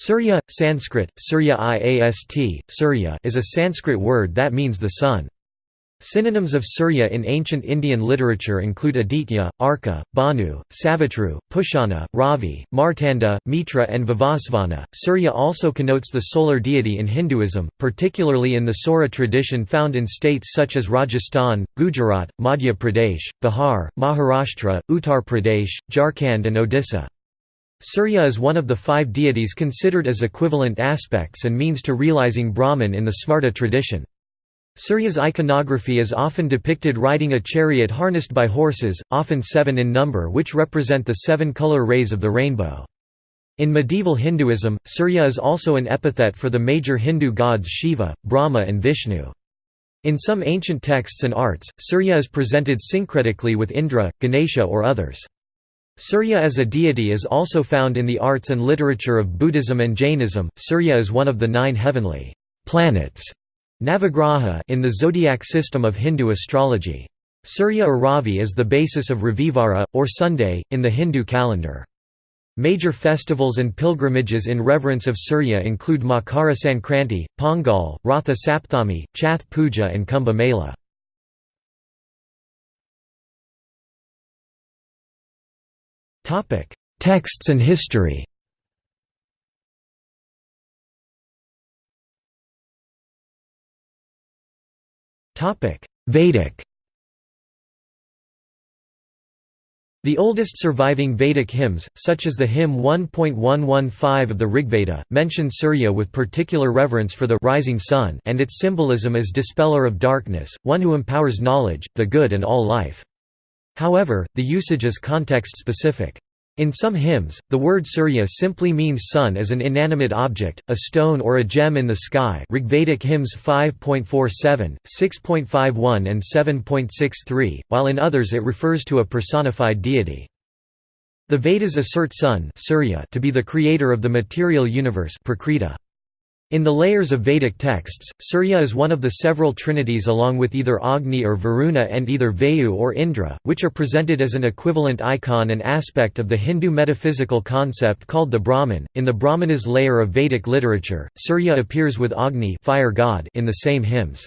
Surya, Sanskrit, Surya Iast, Surya is a Sanskrit word that means the sun. Synonyms of Surya in ancient Indian literature include Aditya, Arka, Bhanu, Savitru, Pushana, Ravi, Martanda, Mitra and Vivasvana. Surya also connotes the solar deity in Hinduism, particularly in the Saura tradition found in states such as Rajasthan, Gujarat, Madhya Pradesh, Bihar, Maharashtra, Uttar Pradesh, Jharkhand and Odisha. Surya is one of the five deities considered as equivalent aspects and means to realizing Brahman in the Smarta tradition. Surya's iconography is often depicted riding a chariot harnessed by horses, often seven in number which represent the seven color rays of the rainbow. In medieval Hinduism, Surya is also an epithet for the major Hindu gods Shiva, Brahma and Vishnu. In some ancient texts and arts, Surya is presented syncretically with Indra, Ganesha or others. Surya as a deity is also found in the arts and literature of Buddhism and Jainism. Surya is one of the nine heavenly planets Navagraha in the zodiac system of Hindu astrology. Surya or Ravi is the basis of Ravivara, or Sunday, in the Hindu calendar. Major festivals and pilgrimages in reverence of Surya include Makara Sankranti, Pongal, Ratha Sapthami, Chhath Puja and Kumbh Mela. Texts and history. Vedic. The oldest surviving Vedic hymns, such as the hymn 1.115 of the Rigveda, mention Surya with particular reverence for the rising sun and its symbolism as dispeller of darkness, one who empowers knowledge, the good and all life. However, the usage is context-specific. In some hymns, the word Surya simply means sun as an inanimate object, a stone or a gem in the sky Rigvedic hymns 5.47, 6.51 and 7.63, while in others it refers to a personified deity. The Vedas assert sun Surya to be the creator of the material universe Prakriti. In the layers of Vedic texts, Surya is one of the several trinities along with either Agni or Varuna and either Vayu or Indra, which are presented as an equivalent icon and aspect of the Hindu metaphysical concept called the Brahman. In the Brahmanas layer of Vedic literature, Surya appears with Agni fire god in the same hymns.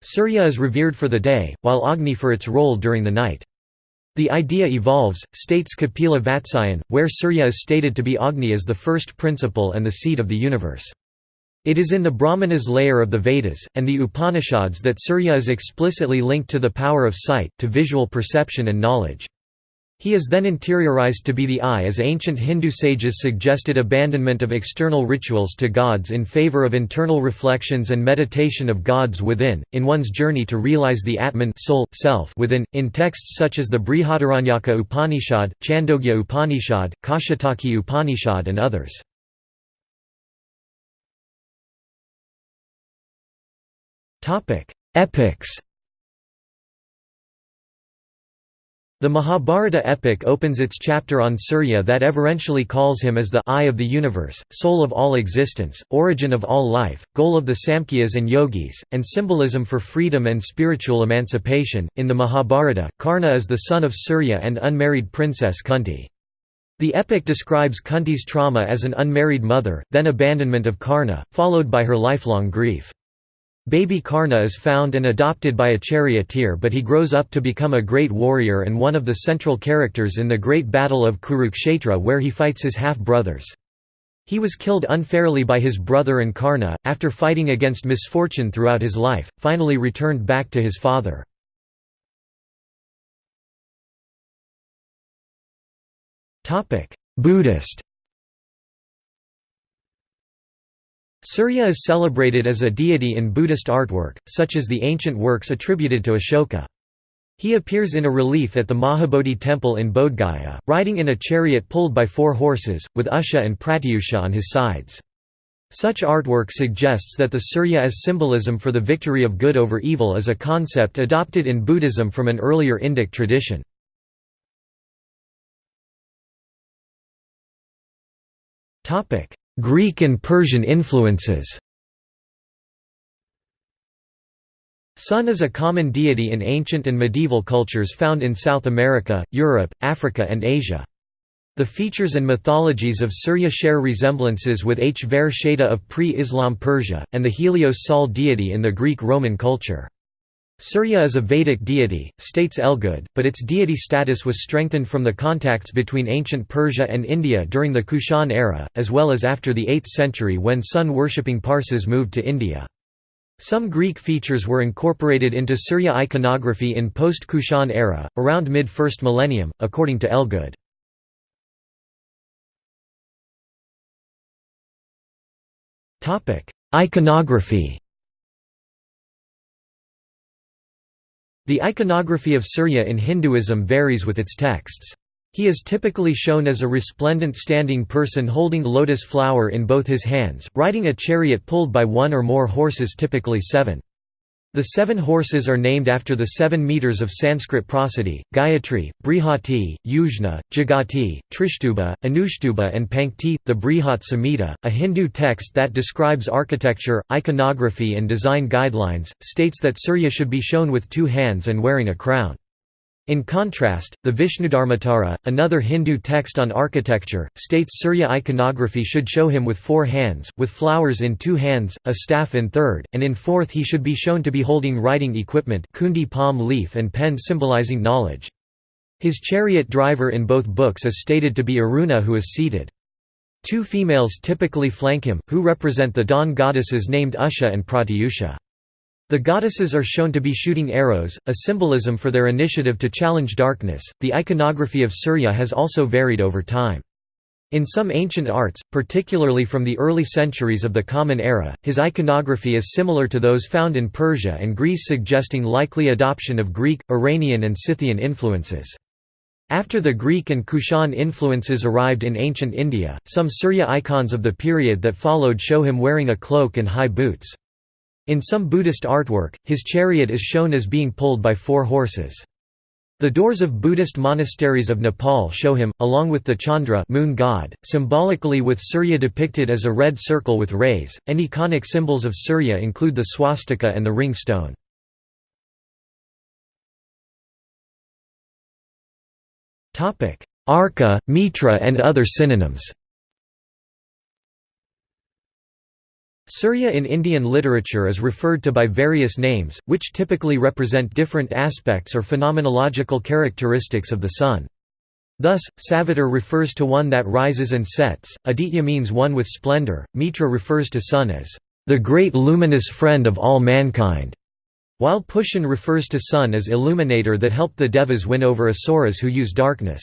Surya is revered for the day, while Agni for its role during the night. The idea evolves, states Kapila Vatsyayan, where Surya is stated to be Agni as the first principle and the seed of the universe. It is in the Brahmanas layer of the Vedas, and the Upanishads that Surya is explicitly linked to the power of sight, to visual perception and knowledge. He is then interiorized to be the eye as ancient Hindu sages suggested abandonment of external rituals to gods in favor of internal reflections and meditation of gods within, in one's journey to realize the Atman soul, self within, in texts such as the Brihadaranyaka Upanishad, Chandogya Upanishad, Kaushitaki Upanishad and others. Epics The Mahabharata epic opens its chapter on Surya that everentially calls him as the eye of the universe, soul of all existence, origin of all life, goal of the Samkhyas and Yogis, and symbolism for freedom and spiritual emancipation. In the Mahabharata, Karna is the son of Surya and unmarried princess Kunti. The epic describes Kunti's trauma as an unmarried mother, then abandonment of Karna, followed by her lifelong grief. Baby Karna is found and adopted by a charioteer but he grows up to become a great warrior and one of the central characters in the Great Battle of Kurukshetra where he fights his half-brothers. He was killed unfairly by his brother and Karna, after fighting against misfortune throughout his life, finally returned back to his father. Buddhist Surya is celebrated as a deity in Buddhist artwork, such as the ancient works attributed to Ashoka. He appears in a relief at the Mahabodhi temple in Bodhgaya, riding in a chariot pulled by four horses, with Usha and Pratyusha on his sides. Such artwork suggests that the Surya as symbolism for the victory of good over evil is a concept adopted in Buddhism from an earlier Indic tradition. Greek and Persian influences Sun is a common deity in ancient and medieval cultures found in South America, Europe, Africa and Asia. The features and mythologies of Surya share resemblances with Hvare-khshaeta of pre-Islam Persia, and the Helios Sol deity in the Greek-Roman culture. Surya is a Vedic deity, states Elgood, but its deity status was strengthened from the contacts between ancient Persia and India during the Kushan era, as well as after the 8th century when sun-worshipping Parsis moved to India. Some Greek features were incorporated into Surya iconography in post-Kushan era, around mid-1st millennium, according to Elgood. Iconography The iconography of Surya in Hinduism varies with its texts. He is typically shown as a resplendent standing person holding lotus flower in both his hands, riding a chariot pulled by one or more horses typically seven. The seven horses are named after the seven meters of Sanskrit prosody, Gayatri, Brihati, Yujna, Jagati, Trishtuba, Anushtuba and Pankti. The Brihat Samhita, a Hindu text that describes architecture, iconography and design guidelines, states that Surya should be shown with two hands and wearing a crown. In contrast, the Vishnudharmottara, another Hindu text on architecture, states Surya iconography should show him with four hands, with flowers in two hands, a staff in third, and in fourth he should be shown to be holding writing equipment kundi palm leaf and pen symbolizing knowledge. His chariot driver in both books is stated to be Aruna who is seated. Two females typically flank him, who represent the dawn goddesses named Usha and Pratyusha. The goddesses are shown to be shooting arrows, a symbolism for their initiative to challenge darkness. The iconography of Surya has also varied over time. In some ancient arts, particularly from the early centuries of the Common Era, his iconography is similar to those found in Persia and Greece suggesting likely adoption of Greek, Iranian and Scythian influences. After the Greek and Kushan influences arrived in ancient India, some Surya icons of the period that followed show him wearing a cloak and high boots. In some Buddhist artwork, his chariot is shown as being pulled by four horses. The doors of Buddhist monasteries of Nepal show him, along with the Chandra moon god, symbolically with Surya depicted as a red circle with rays. And iconic symbols of Surya include the swastika and the ring stone. Arka, Mitra and other synonyms Surya in Indian literature is referred to by various names, which typically represent different aspects or phenomenological characteristics of the sun. Thus, Savitar refers to one that rises and sets, Aditya means one with splendor, Mitra refers to sun as, "...the great luminous friend of all mankind", while Pushan refers to sun as illuminator that helped the Devas win over asuras who use darkness.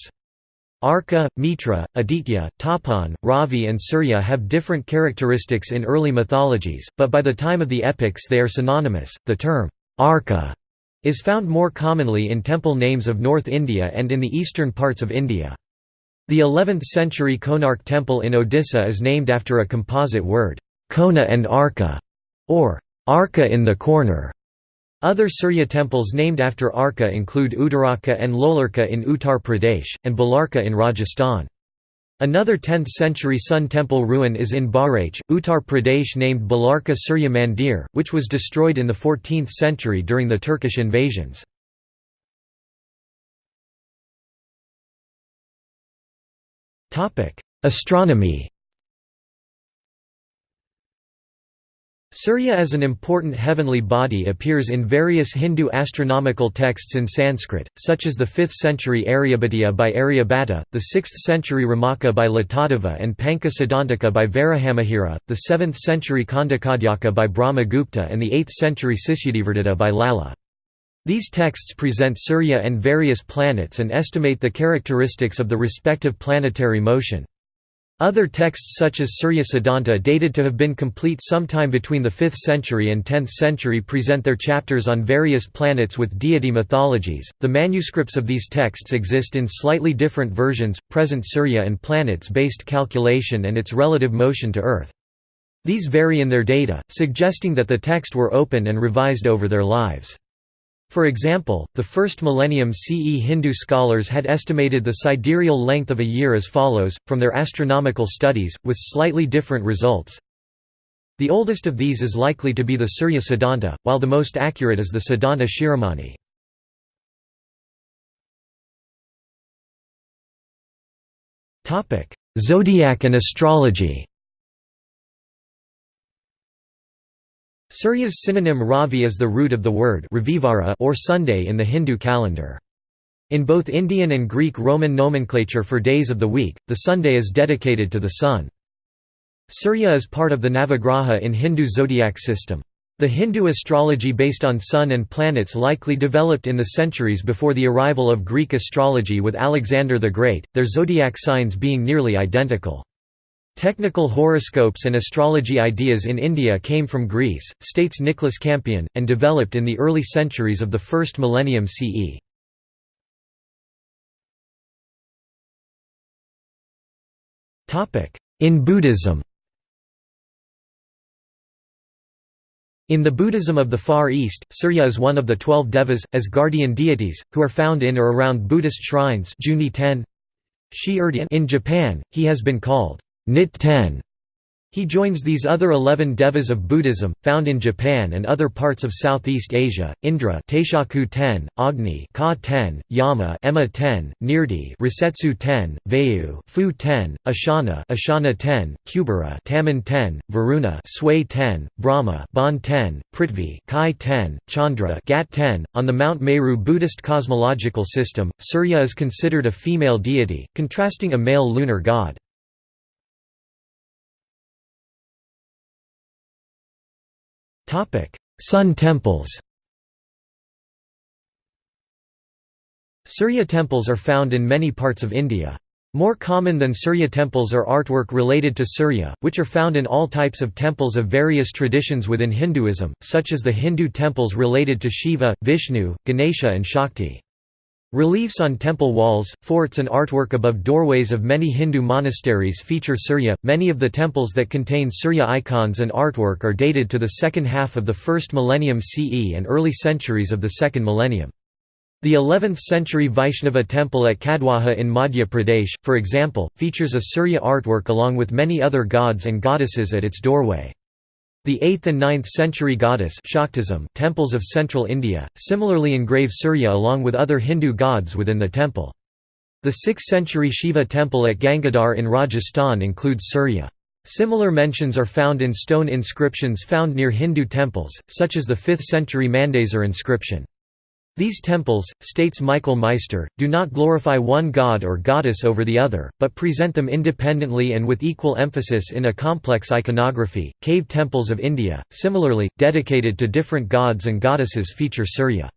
Arka, Mitra, Aditya, Tapan, Ravi and Surya have different characteristics in early mythologies, but by the time of the epics they are synonymous. The term, Arka, is found more commonly in temple names of North India and in the eastern parts of India. The 11th-century Konark temple in Odisha is named after a composite word, Kona and Arka, or Arka in the corner. Other Surya temples named after Arka include Uttaraka and Lolarka in Uttar Pradesh, and Balarka in Rajasthan. Another 10th-century Sun temple ruin is in Bahraich, Uttar Pradesh named Balarka Surya Mandir, which was destroyed in the 14th century during the Turkish invasions. Astronomy Surya as an important heavenly body appears in various Hindu astronomical texts in Sanskrit, such as the 5th century Aryabhatiya by Aryabhatta, the 6th century Romaka by Latadeva and Panca Siddhantika by Varahamihira, the 7th century Khandakhadyaka by Brahmagupta and the 8th century Sisyadevardhata by Lalla. These texts present Surya and various planets and estimate the characteristics of the respective planetary motion. Other texts such as Surya Siddhanta dated to have been complete sometime between the 5th century and 10th century present their chapters on various planets with deity mythologies. The manuscripts of these texts exist in slightly different versions, present Surya and planets-based calculation and its relative motion to Earth. These vary in their data, suggesting that the text were open and revised over their lives. For example, the first millennium CE Hindu scholars had estimated the sidereal length of a year as follows, from their astronomical studies, with slightly different results. The oldest of these is likely to be the Surya Siddhanta, while the most accurate is the Siddhanta Shiromani. Zodiac and astrology Surya's synonym Ravi is the root of the word or Sunday in the Hindu calendar. In both Indian and Greek Roman nomenclature for days of the week, the Sunday is dedicated to the sun. Surya is part of the Navagraha in Hindu zodiac system. The Hindu astrology based on sun and planets likely developed in the centuries before the arrival of Greek astrology with Alexander the Great, their zodiac signs being nearly identical. Technical horoscopes and astrology ideas in India came from Greece, states Nicholas Campion, and developed in the early centuries of the first millennium CE. In Buddhism. In the Buddhism of the Far East, Surya is one of the twelve devas, as guardian deities, who are found in or around Buddhist shrines in Japan, he has been called Nit Ten. He joins these other eleven devas of Buddhism, found in Japan and other parts of Southeast Asia, Indra Taishaku ten, Agni Ka ten, Yama Emma ten, Nirrti Rasetsu ten, Vayu Fu ten, Ashana Ashana ten, Kubera Tamon ten, Varuna Sway ten, Brahma Bon ten, Prithvi Kai ten, Chandra Gat ten. On the Mount Meru Buddhist cosmological system, Surya is considered a female deity, contrasting a male lunar god. Sun temples Surya temples are found in many parts of India. More common than Surya temples are artwork related to Surya, which are found in all types of temples of various traditions within Hinduism, such as the Hindu temples related to Shiva, Vishnu, Ganesha and Shakti. Reliefs on temple walls, forts and artwork above doorways of many Hindu monasteries feature Surya. Many of the temples that contain Surya icons and artwork are dated to the second half of the first millennium CE and early centuries of the second millennium. The 11th century Vaishnava temple at Kadwaha in Madhya Pradesh, for example, features a Surya artwork along with many other gods and goddesses at its doorway. The 8th and 9th century goddess Shaktism temples of central India, similarly engrave Surya along with other Hindu gods within the temple. The 6th century Shiva temple at Gangadhar in Rajasthan includes Surya. Similar mentions are found in stone inscriptions found near Hindu temples, such as the 5th century Mandsaur inscription. These temples, states Michael Meister, do not glorify one god or goddess over the other, but present them independently and with equal emphasis in a complex iconography. Cave temples of India, similarly, dedicated to different gods and goddesses feature Surya.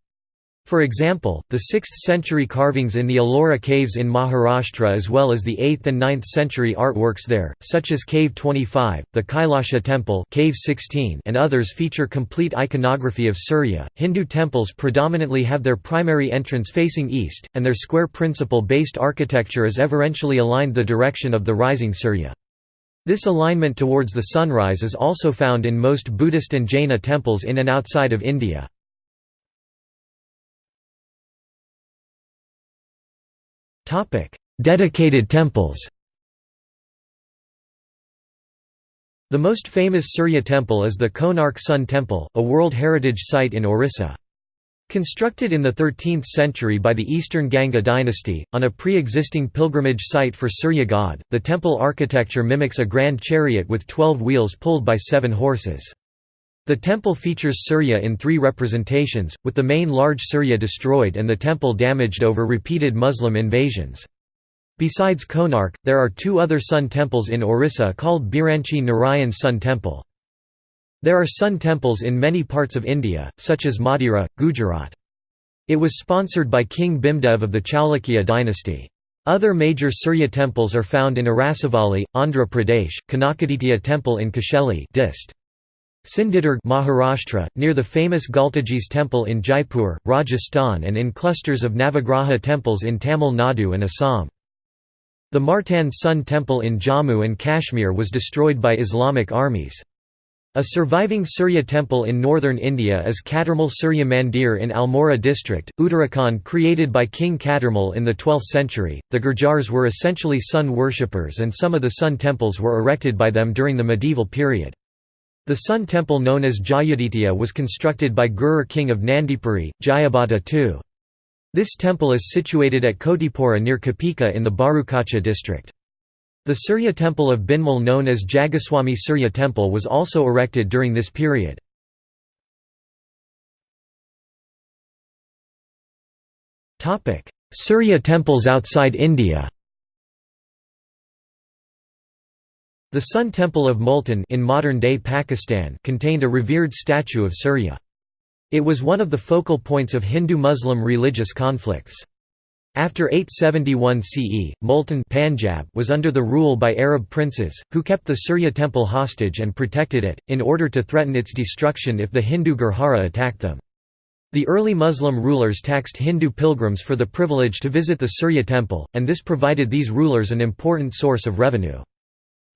For example, the 6th-century carvings in the Ellora caves in Maharashtra as well as the 8th and 9th century artworks there, such as Cave 25, the Kailasha Temple cave 16, and others feature complete iconography of Surya. Hindu temples predominantly have their primary entrance facing east, and their square principle-based architecture is everentially aligned the direction of the rising Surya. This alignment towards the sunrise is also found in most Buddhist and Jaina temples in and outside of India. Dedicated temples The most famous Surya temple is the Konark Sun Temple, a World Heritage Site in Orissa. Constructed in the 13th century by the Eastern Ganga dynasty, on a pre-existing pilgrimage site for Surya god, the temple architecture mimics a grand chariot with twelve wheels pulled by seven horses. The temple features Surya in three representations, with the main large Surya destroyed and the temple damaged over repeated Muslim invasions. Besides Konark, there are two other sun temples in Orissa called Biranchi Narayan Sun Temple. There are sun temples in many parts of India, such as Modhera, Gujarat. It was sponsored by King Bhimdev of the Chalukya dynasty. Other major Surya temples are found in Arasavalli, Andhra Pradesh, Kanakaditya temple in Kasheli dist. Sindhudurg Maharashtra, near the famous Galtaji's temple in Jaipur, Rajasthan and in clusters of Navagraha temples in Tamil Nadu and Assam. The Martand Sun temple in Jammu and Kashmir was destroyed by Islamic armies. A surviving Surya temple in northern India is Katarmal Surya Mandir in Almora district, Uttarakhand created by King Katarmal in the 12th century. The Gurjars were essentially sun worshippers and some of the sun temples were erected by them during the medieval period. The sun temple known as Jayaditya was constructed by Gurjar king of Nandipuri, Jayabhata II. This temple is situated at Kotipura near Kapika in the Bharukacha district. The Surya temple of Bhinmal known as Jagaswami Surya temple was also erected during this period. Surya temples outside India The Sun Temple of Multan in modern-day Pakistan contained a revered statue of Surya. It was one of the focal points of Hindu-Muslim religious conflicts. After 871 CE, Multan Punjab was under the rule by Arab princes, who kept the Surya temple hostage and protected it, in order to threaten its destruction if the Hindu Gurjara attacked them. The early Muslim rulers taxed Hindu pilgrims for the privilege to visit the Surya temple, and this provided these rulers an important source of revenue.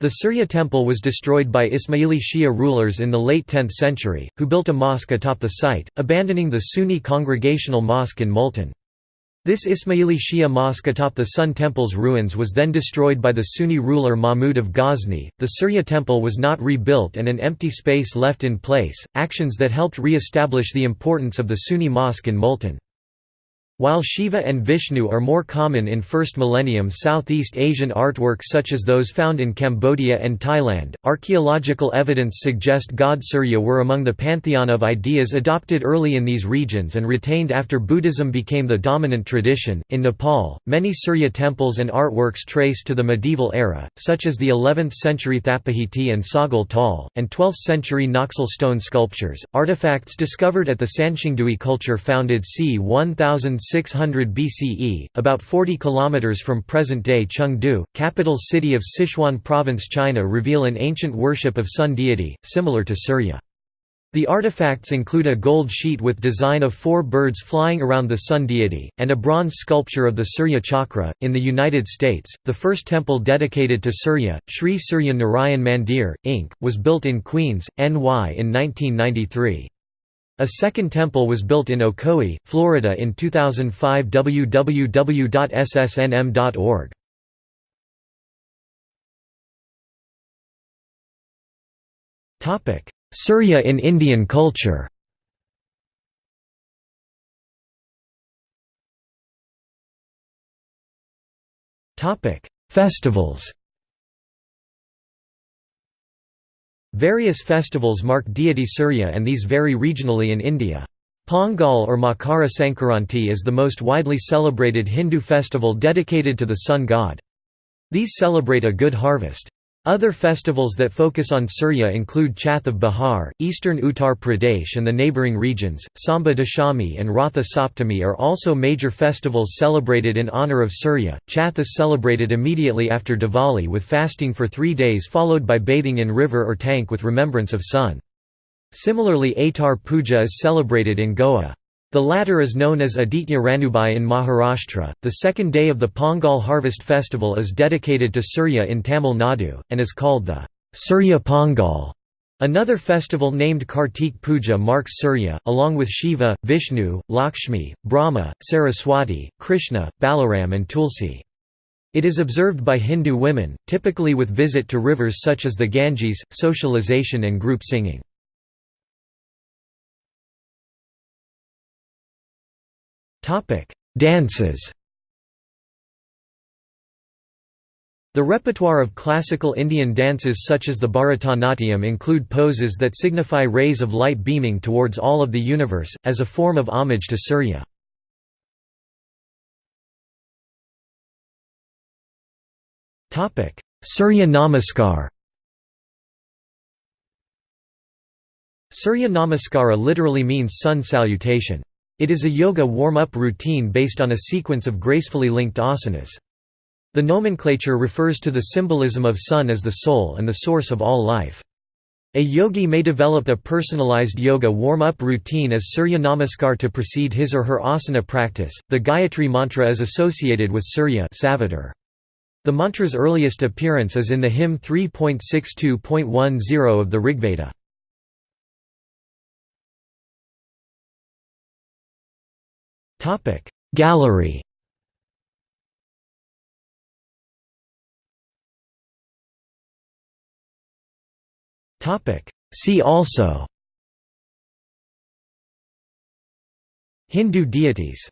The Surya temple was destroyed by Ismaili Shia rulers in the late 10th century, who built a mosque atop the site, abandoning the Sunni congregational mosque in Multan. This Ismaili Shia mosque atop the Sun Temple's ruins was then destroyed by the Sunni ruler Mahmud of Ghazni. The Surya temple was not rebuilt and an empty space left in place, actions that helped re establish the importance of the Sunni mosque in Multan. While Shiva and Vishnu are more common in first millennium Southeast Asian artwork such as those found in Cambodia and Thailand, archaeological evidence suggests god Surya were among the pantheon of ideas adopted early in these regions and retained after Buddhism became the dominant tradition. In Nepal, many Surya temples and artworks trace to the medieval era, such as the 11th century Thapahiti and Sagal Tal, and 12th century Naxal stone sculptures. Artifacts discovered at the Sanxingdui culture founded c. 1000 600 BCE, about 40 kilometers from present-day Chengdu, capital city of Sichuan province China reveal an ancient worship of sun deity, similar to Surya. The artifacts include a gold sheet with design of four birds flying around the sun deity, and a bronze sculpture of the Surya Chakra. In the United States, the first temple dedicated to Surya, Sri Surya Narayan Mandir, Inc., was built in Queens, NY in 1993. A second temple was built in Ocoee, Florida in 2005 www.ssnm.org. Surya in Indian culture Festivals Various festivals mark deity Surya and these vary regionally in India. Pongal or Makara Sankranti is the most widely celebrated Hindu festival dedicated to the sun god. These celebrate a good harvest. Other festivals that focus on Surya include Chhath of Bihar, eastern Uttar Pradesh and the neighbouring regions. Samba Dashami and Ratha Saptami are also major festivals celebrated in honour of Surya. Chhath is celebrated immediately after Diwali with fasting for three days followed by bathing in river or tank with remembrance of sun. Similarly Atar Puja is celebrated in Goa. The latter is known as Aditya Ranubai in Maharashtra. The second day of the Pongal harvest festival is dedicated to Surya in Tamil Nadu, and is called the Surya Pongal. Another festival named Kartik Puja marks Surya, along with Shiva, Vishnu, Lakshmi, Brahma, Saraswati, Krishna, Balaram and Tulsi. It is observed by Hindu women, typically with visit to rivers such as the Ganges, socialization and group singing. Dances The repertoire of classical Indian dances such as the Bharatanatyam include poses that signify rays of light beaming towards all of the universe, as a form of homage to Surya. Surya Namaskar Surya Namaskara literally means sun salutation. It is a yoga warm-up routine based on a sequence of gracefully linked asanas. The nomenclature refers to the symbolism of sun as the soul and the source of all life. A yogi may develop a personalized yoga warm-up routine as Surya Namaskar to precede his or her asana practice. The Gayatri mantra is associated with Surya Savitar. The mantra's earliest appearance is in the hymn 3.62.10 of the Rigveda. Topic. Gallery. Topic. See also. Hindu deities